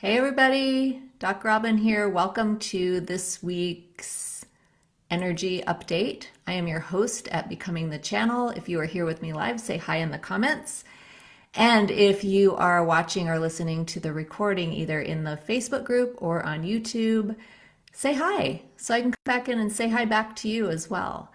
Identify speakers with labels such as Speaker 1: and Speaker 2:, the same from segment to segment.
Speaker 1: Hey everybody, Doc Robin here. Welcome to this week's energy update. I am your host at Becoming the Channel. If you are here with me live, say hi in the comments. And if you are watching or listening to the recording either in the Facebook group or on YouTube, say hi so I can come back in and say hi back to you as well.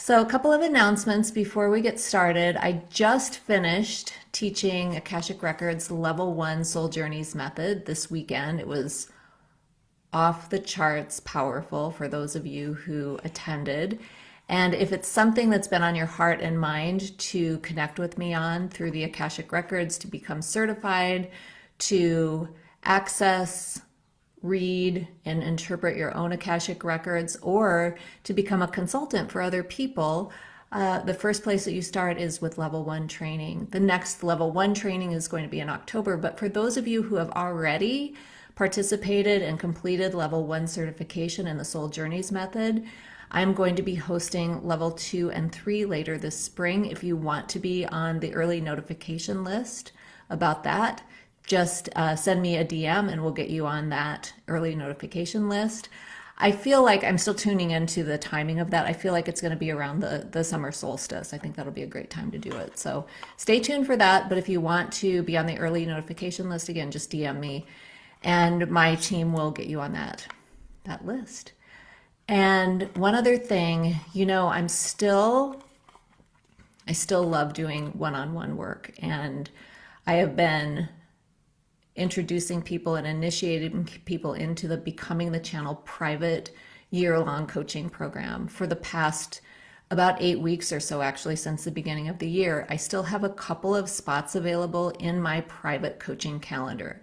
Speaker 1: So a couple of announcements before we get started. I just finished teaching Akashic Records Level 1 Soul Journeys method this weekend. It was off the charts powerful for those of you who attended. And if it's something that's been on your heart and mind to connect with me on through the Akashic Records to become certified, to access read and interpret your own Akashic records or to become a consultant for other people, uh, the first place that you start is with level one training. The next level one training is going to be in October, but for those of you who have already participated and completed level one certification in the Soul Journeys method, I'm going to be hosting level two and three later this spring. If you want to be on the early notification list about that, just uh, send me a DM and we'll get you on that early notification list. I feel like I'm still tuning into the timing of that. I feel like it's going to be around the, the summer solstice. I think that'll be a great time to do it. So stay tuned for that. But if you want to be on the early notification list, again, just DM me and my team will get you on that, that list. And one other thing, you know, I'm still, I still love doing one-on-one -on -one work and I have been introducing people and initiating people into the Becoming the Channel private year-long coaching program for the past about eight weeks or so actually since the beginning of the year. I still have a couple of spots available in my private coaching calendar.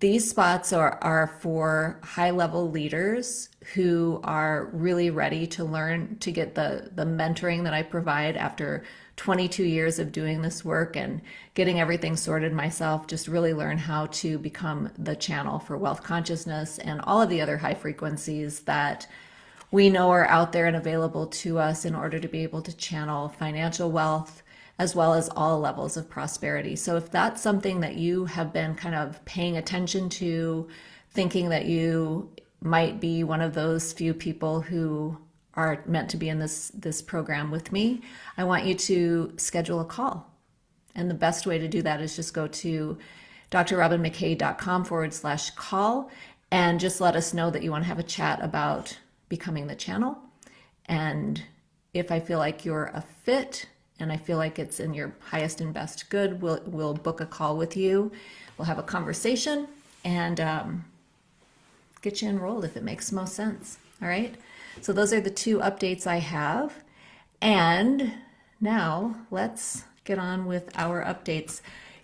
Speaker 1: These spots are, are for high level leaders who are really ready to learn to get the, the mentoring that I provide after 22 years of doing this work and getting everything sorted myself, just really learn how to become the channel for wealth consciousness and all of the other high frequencies that we know are out there and available to us in order to be able to channel financial wealth as well as all levels of prosperity. So if that's something that you have been kind of paying attention to, thinking that you might be one of those few people who are meant to be in this, this program with me, I want you to schedule a call. And the best way to do that is just go to drrobinmckay.com forward slash call and just let us know that you want to have a chat about becoming the channel. And if I feel like you're a fit and I feel like it's in your highest and best good, we'll, we'll book a call with you. We'll have a conversation and um, get you enrolled if it makes most sense. All right. So those are the two updates I have. And now let's get on with our updates.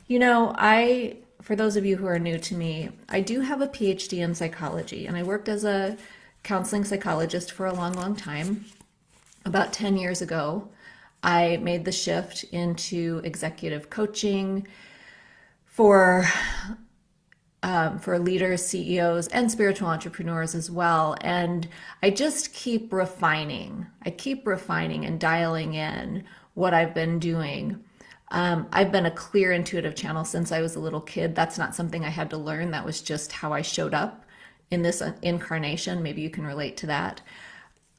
Speaker 1: You know, I, for those of you who are new to me, I do have a PhD in psychology and I worked as a counseling psychologist for a long, long time. About 10 years ago, I made the shift into executive coaching for um, for leaders, CEOs, and spiritual entrepreneurs as well. And I just keep refining. I keep refining and dialing in what I've been doing. Um, I've been a clear intuitive channel since I was a little kid. That's not something I had to learn. That was just how I showed up in this incarnation. Maybe you can relate to that.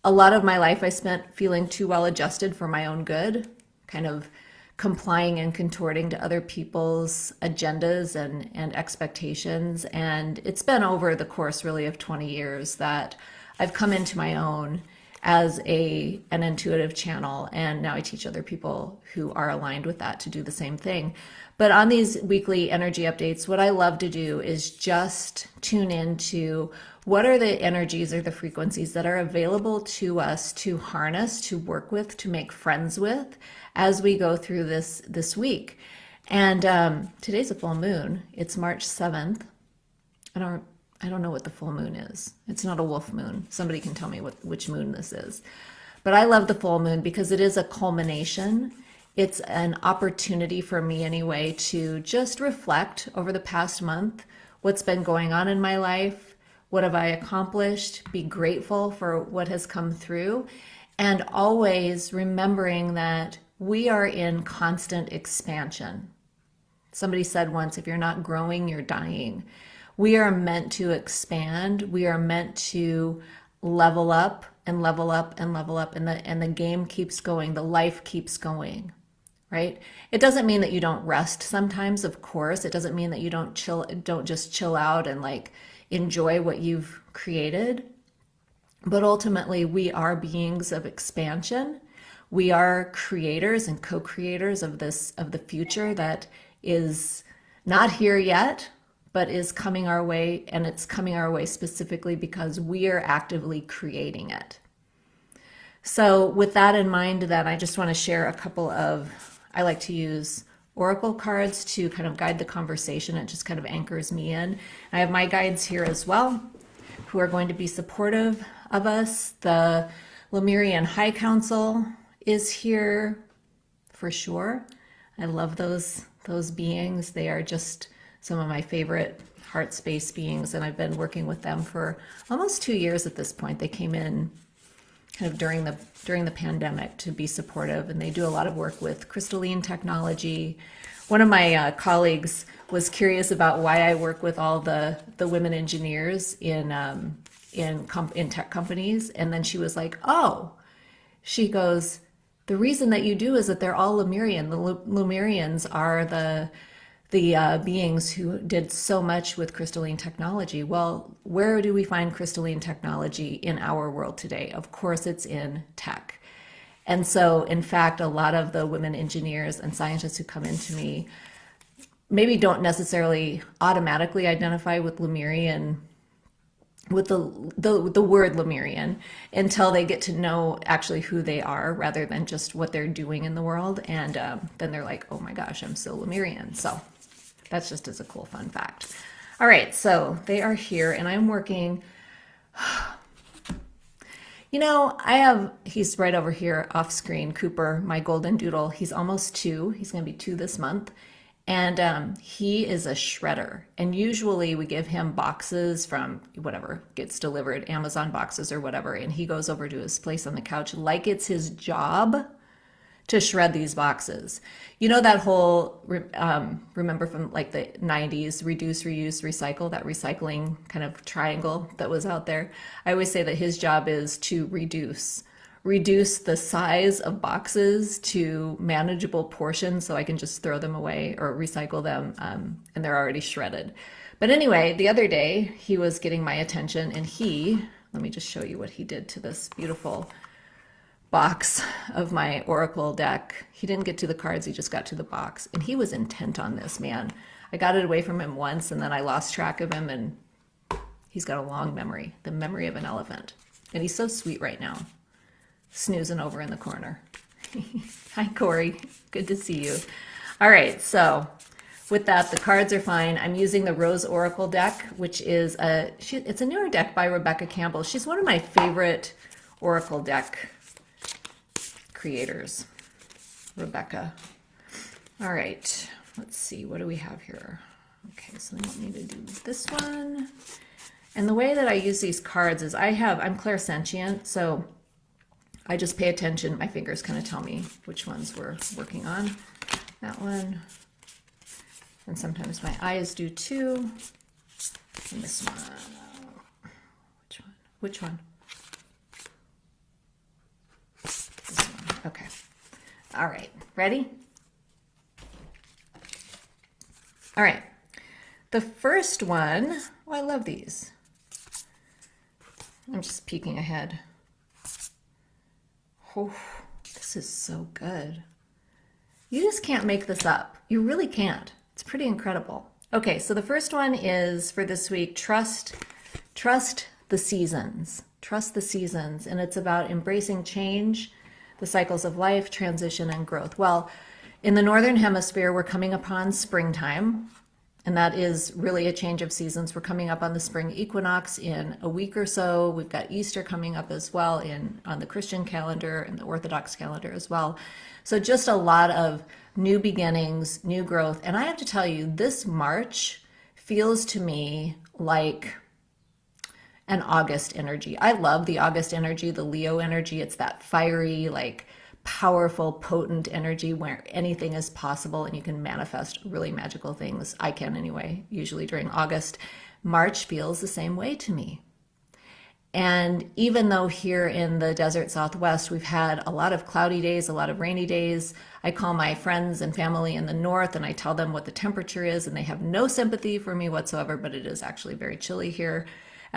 Speaker 1: A lot of my life I spent feeling too well adjusted for my own good, kind of complying and contorting to other people's agendas and, and expectations. And it's been over the course really of 20 years that I've come into my own as a an intuitive channel and now I teach other people who are aligned with that to do the same thing. But on these weekly energy updates, what I love to do is just tune into what are the energies or the frequencies that are available to us to harness, to work with, to make friends with as we go through this this week. And um, today's a full moon. It's March 7th. I don't I don't know what the full moon is. It's not a wolf moon. Somebody can tell me what which moon this is. But I love the full moon because it is a culmination it's an opportunity for me anyway to just reflect over the past month what's been going on in my life, what have I accomplished, be grateful for what has come through, and always remembering that we are in constant expansion. Somebody said once, if you're not growing, you're dying. We are meant to expand. We are meant to level up and level up and level up and the and the game keeps going. The life keeps going. Right? It doesn't mean that you don't rest sometimes, of course. It doesn't mean that you don't chill don't just chill out and like enjoy what you've created. But ultimately, we are beings of expansion. We are creators and co-creators of this of the future that is not here yet, but is coming our way, and it's coming our way specifically because we are actively creating it. So, with that in mind, then I just want to share a couple of, I like to use oracle cards to kind of guide the conversation. It just kind of anchors me in. I have my guides here as well, who are going to be supportive of us. The Lemurian High Council is here for sure. I love those those beings. They are just some of my favorite heart space beings, and I've been working with them for almost two years at this point. They came in kind of during the during the pandemic to be supportive, and they do a lot of work with crystalline technology. One of my uh, colleagues was curious about why I work with all the the women engineers in um, in in tech companies, and then she was like, "Oh," she goes, "The reason that you do is that they're all Lemurian. The Lemurians are the the uh, beings who did so much with crystalline technology. Well, where do we find crystalline technology in our world today? Of course, it's in tech. And so, in fact, a lot of the women engineers and scientists who come into me maybe don't necessarily automatically identify with Lemurian with the, the the word Lemurian until they get to know actually who they are rather than just what they're doing in the world and um, then they're like oh my gosh I'm so Lemurian so that's just as a cool fun fact. All right, so they are here and I'm working. You know, I have, he's right over here off screen, Cooper, my golden doodle. He's almost two. He's going to be two this month. And um, he is a shredder. And usually we give him boxes from whatever gets delivered, Amazon boxes or whatever. And he goes over to his place on the couch like it's his job to shred these boxes. You know that whole um, remember from like the 90s reduce, reuse, recycle that recycling kind of triangle that was out there. I always say that his job is to reduce reduce the size of boxes to manageable portions so I can just throw them away or recycle them um, and they're already shredded. But anyway, the other day he was getting my attention and he, let me just show you what he did to this beautiful box of my Oracle deck. He didn't get to the cards, he just got to the box. And he was intent on this, man. I got it away from him once and then I lost track of him and he's got a long memory, the memory of an elephant. And he's so sweet right now, snoozing over in the corner. Hi, Corey. Good to see you. All right, so with that, the cards are fine. I'm using the Rose Oracle deck, which is a, she, it's a newer deck by Rebecca Campbell. She's one of my favorite Oracle deck creators, Rebecca. All right, let's see, what do we have here? Okay, so I need to do this one. And the way that I use these cards is I have, I'm clairsentient, so I just pay attention. My fingers kind of tell me which ones we're working on. That one. And sometimes my eyes do too. And this one. Which one? Which one? Okay. All right. Ready? All right. The first one, oh, I love these. I'm just peeking ahead. Oh, this is so good. You just can't make this up. You really can't. It's pretty incredible. Okay, so the first one is for this week, trust, trust the seasons. Trust the seasons. And it's about embracing change the cycles of life, transition, and growth. Well, in the Northern Hemisphere, we're coming upon springtime, and that is really a change of seasons. We're coming up on the spring equinox in a week or so. We've got Easter coming up as well in on the Christian calendar and the Orthodox calendar as well. So just a lot of new beginnings, new growth. And I have to tell you, this March feels to me like an August energy. I love the August energy, the Leo energy. It's that fiery, like powerful, potent energy where anything is possible and you can manifest really magical things. I can anyway, usually during August. March feels the same way to me. And even though here in the desert Southwest, we've had a lot of cloudy days, a lot of rainy days, I call my friends and family in the North and I tell them what the temperature is, and they have no sympathy for me whatsoever, but it is actually very chilly here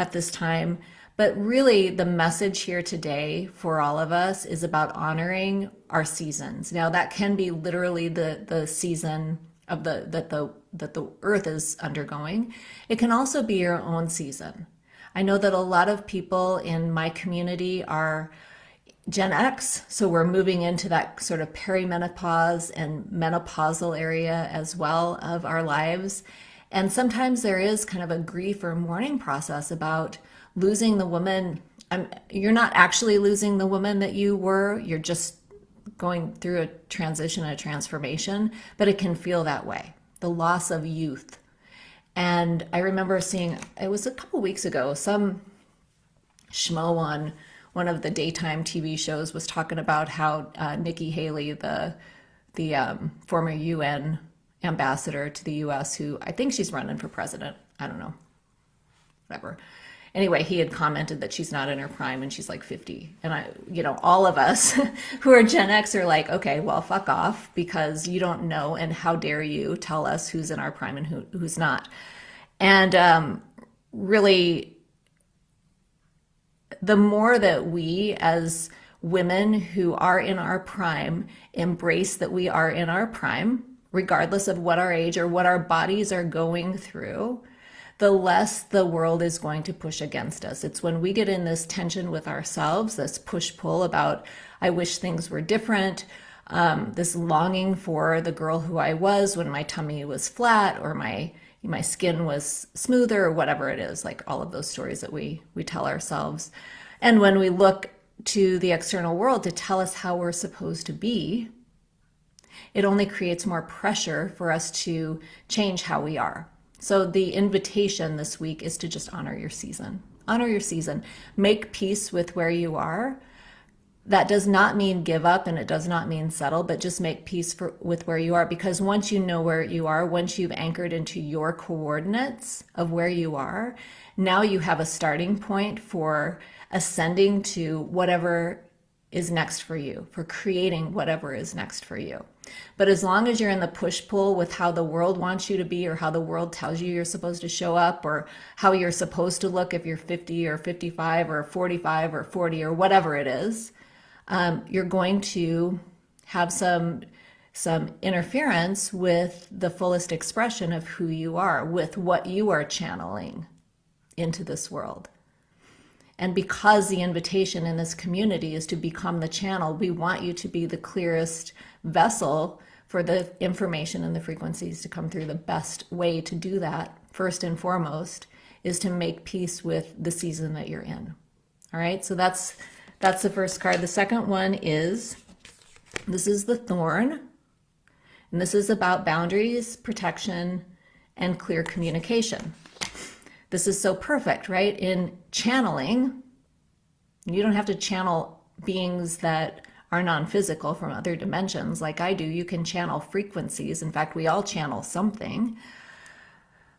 Speaker 1: at this time. But really, the message here today for all of us is about honoring our seasons. Now, that can be literally the, the season of the that the that the earth is undergoing. It can also be your own season. I know that a lot of people in my community are Gen X, so we're moving into that sort of perimenopause and menopausal area as well of our lives. And sometimes there is kind of a grief or mourning process about losing the woman. Um, you're not actually losing the woman that you were, you're just going through a transition, a transformation, but it can feel that way. The loss of youth, and I remember seeing, it was a couple weeks ago, some schmo on one of the daytime TV shows was talking about how uh, Nikki Haley, the the um, former UN ambassador to the U.S., who I think she's running for president. I don't know, whatever. Anyway, he had commented that she's not in her prime and she's like 50. And I, you know, all of us who are Gen X are like, okay, well, fuck off because you don't know. And how dare you tell us who's in our prime and who, who's not. And um, really, the more that we as women who are in our prime embrace that we are in our prime, regardless of what our age or what our bodies are going through, the less the world is going to push against us. It's when we get in this tension with ourselves, this push pull about, I wish things were different, um, this longing for the girl who I was when my tummy was flat or my my skin was smoother or whatever it is, like all of those stories that we we tell ourselves. And when we look to the external world to tell us how we're supposed to be, it only creates more pressure for us to change how we are. So the invitation this week is to just honor your season. Honor your season. Make peace with where you are. That does not mean give up and it does not mean settle, but just make peace for, with where you are. Because once you know where you are, once you've anchored into your coordinates of where you are, now you have a starting point for ascending to whatever is next for you, for creating whatever is next for you. But as long as you're in the push pull with how the world wants you to be or how the world tells you you're supposed to show up or how you're supposed to look if you're 50 or 55 or 45 or 40 or whatever it is, um, you're going to have some some interference with the fullest expression of who you are, with what you are channeling into this world. And because the invitation in this community is to become the channel, we want you to be the clearest vessel for the information and the frequencies to come through. The best way to do that, first and foremost, is to make peace with the season that you're in. All right, so that's that's the first card. The second one is this is the thorn, and this is about boundaries, protection, and clear communication. This is so perfect, right? In channeling, you don't have to channel beings that are non-physical from other dimensions like I do. You can channel frequencies. In fact, we all channel something.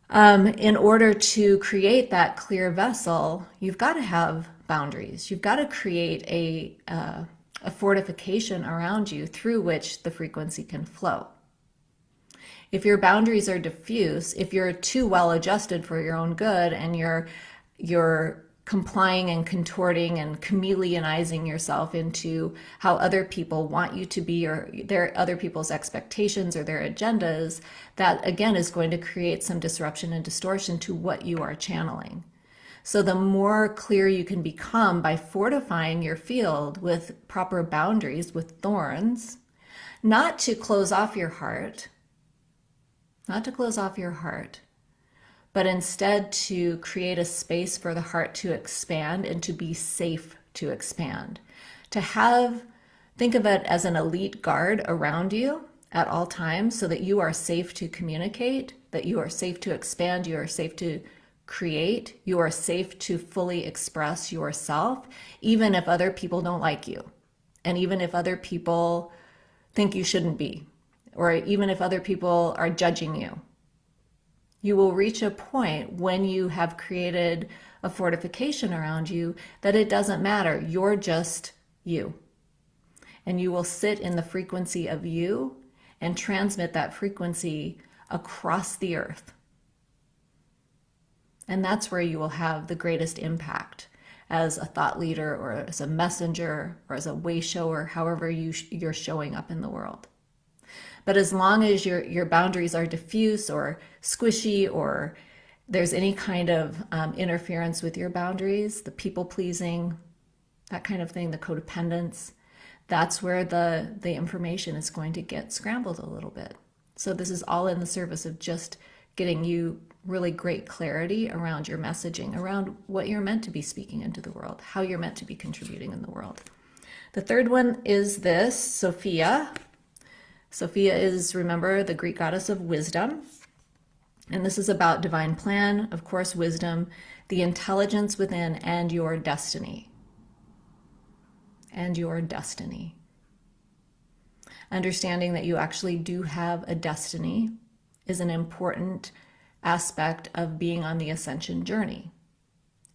Speaker 1: Um, in order to create that clear vessel, you've got to have boundaries. You've got to create a, uh, a fortification around you through which the frequency can flow. If your boundaries are diffuse, if you're too well adjusted for your own good and you're you're complying and contorting and chameleonizing yourself into how other people want you to be or their other people's expectations or their agendas, that again is going to create some disruption and distortion to what you are channeling. So the more clear you can become by fortifying your field with proper boundaries, with thorns, not to close off your heart, not to close off your heart, but instead to create a space for the heart to expand and to be safe to expand. To have, think of it as an elite guard around you at all times so that you are safe to communicate, that you are safe to expand, you are safe to create, you are safe to fully express yourself, even if other people don't like you. And even if other people think you shouldn't be, or even if other people are judging you, you will reach a point when you have created a fortification around you that it doesn't matter. You're just you. And you will sit in the frequency of you and transmit that frequency across the earth. And that's where you will have the greatest impact as a thought leader or as a messenger or as a way shower, however you you're showing up in the world. But as long as your your boundaries are diffuse or squishy or there's any kind of um, interference with your boundaries, the people pleasing, that kind of thing, the codependence, that's where the the information is going to get scrambled a little bit. So this is all in the service of just getting you really great clarity around your messaging, around what you're meant to be speaking into the world, how you're meant to be contributing in the world. The third one is this Sophia. Sophia is, remember, the Greek goddess of wisdom. And this is about divine plan, of course, wisdom, the intelligence within, and your destiny. And your destiny. Understanding that you actually do have a destiny is an important aspect of being on the ascension journey.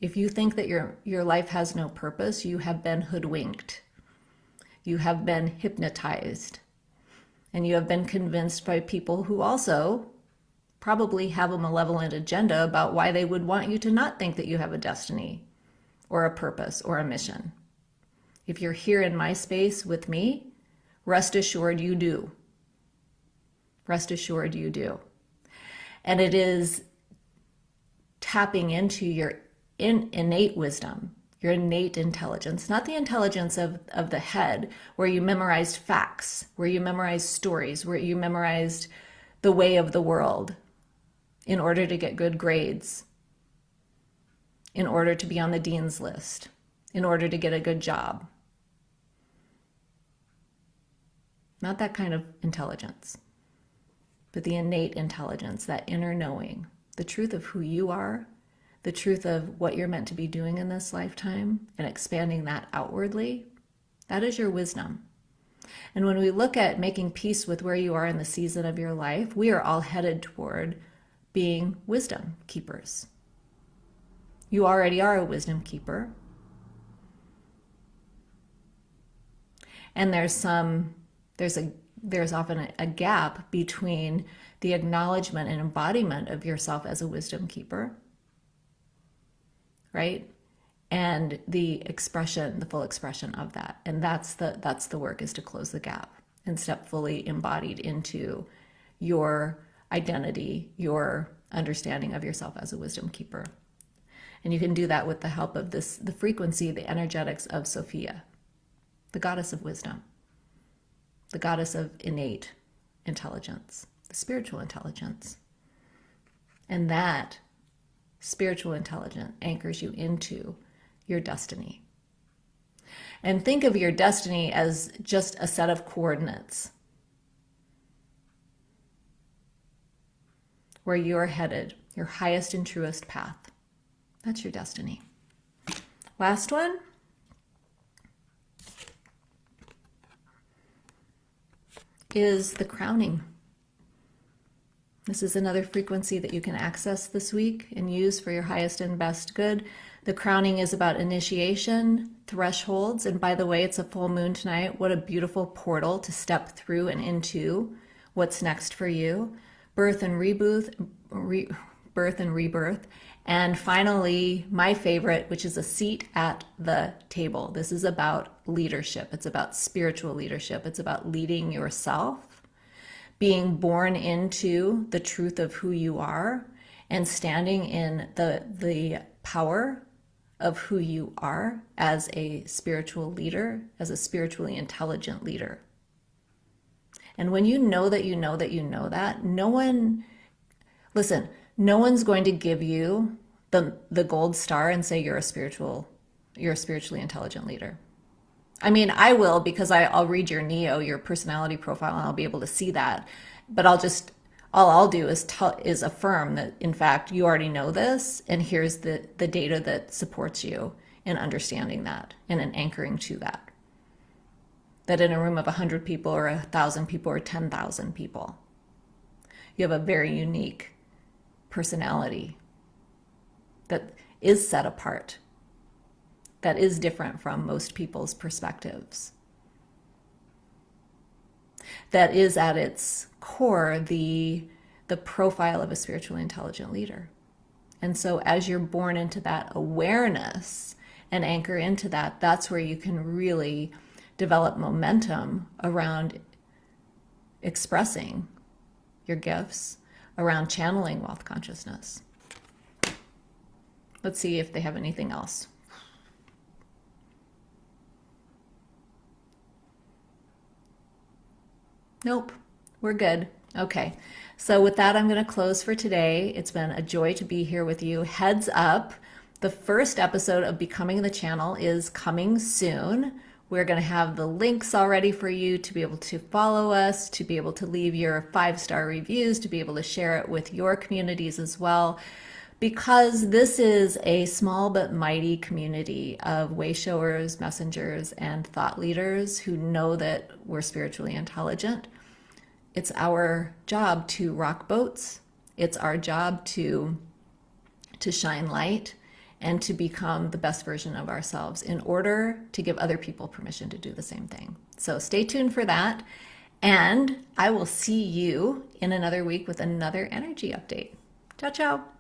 Speaker 1: If you think that your, your life has no purpose, you have been hoodwinked. You have been hypnotized. And you have been convinced by people who also probably have a malevolent agenda about why they would want you to not think that you have a destiny or a purpose or a mission. If you're here in my space with me, rest assured you do. Rest assured you do. And it is tapping into your in, innate wisdom, your innate intelligence, not the intelligence of, of the head, where you memorized facts, where you memorized stories, where you memorized the way of the world in order to get good grades, in order to be on the dean's list, in order to get a good job. Not that kind of intelligence but the innate intelligence, that inner knowing, the truth of who you are, the truth of what you're meant to be doing in this lifetime, and expanding that outwardly, that is your wisdom. And when we look at making peace with where you are in the season of your life, we are all headed toward being wisdom keepers. You already are a wisdom keeper. And there's some, there's a there's often a, gap between the acknowledgement and embodiment of yourself as a wisdom keeper, right? And the expression, the full expression of that. And that's the that's the work is to close the gap and step fully embodied into your identity, your understanding of yourself as a wisdom keeper. And you can do that with the help of this the frequency, the energetics of Sophia, the goddess of wisdom the goddess of innate intelligence, the spiritual intelligence. And that spiritual intelligence anchors you into your destiny. And think of your destiny as just a set of coordinates where you're headed, your highest and truest path. That's your destiny. Last one is the crowning. This is another frequency that you can access this week and use for your highest and best good. The crowning is about initiation, thresholds, and by the way, it's a full moon tonight. What a beautiful portal to step through and into what's next for you. Birth and rebirth, re, birth and rebirth, and finally, my favorite, which is a seat at the table. This is about leadership. It's about spiritual leadership. It's about leading yourself, being born into the truth of who you are, and standing in the, the power of who you are as a spiritual leader, as a spiritually intelligent leader. And when you know that you know that you know that, no one, listen, no one's going to give you the the gold star and say you're a spiritual you're a spiritually intelligent leader. I mean, I will because I, I'll read your Neo, your personality profile, and I'll be able to see that. But I'll just all I'll do is tell is affirm that in fact you already know this, and here's the the data that supports you in understanding that and in anchoring to that. that in a room of 100 people or 1,000 people or 10,000 people. You have a very unique personality that is set apart, that is different from most people's perspectives, that is at its core the, the profile of a spiritually intelligent leader. And so as you're born into that awareness and anchor into that, that's where you can really develop momentum around expressing your gifts, around channeling wealth consciousness. Let's see if they have anything else. Nope, we're good. Okay, so with that, I'm going to close for today. It's been a joy to be here with you. Heads up, the first episode of Becoming the Channel is coming soon. We're going to have the links already for you to be able to follow us, to be able to leave your five star reviews, to be able to share it with your communities as well. Because this is a small but mighty community of wayshowers, messengers, and thought leaders who know that we're spiritually intelligent. It's our job to rock boats. It's our job to, to shine light and to become the best version of ourselves in order to give other people permission to do the same thing. So stay tuned for that. And I will see you in another week with another energy update. Ciao, ciao.